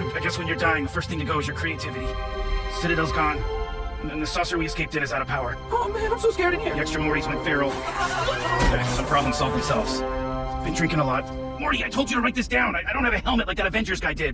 I, I guess when you're dying, the first thing to go is your creativity. Citadel's gone. And the saucer we escaped in is out of power. Oh man, I'm so scared in here. The extra Mortys went feral. Some problems solved themselves. Been drinking a lot. Morty, I told you to write this down. I, I don't have a helmet like that Avengers guy did.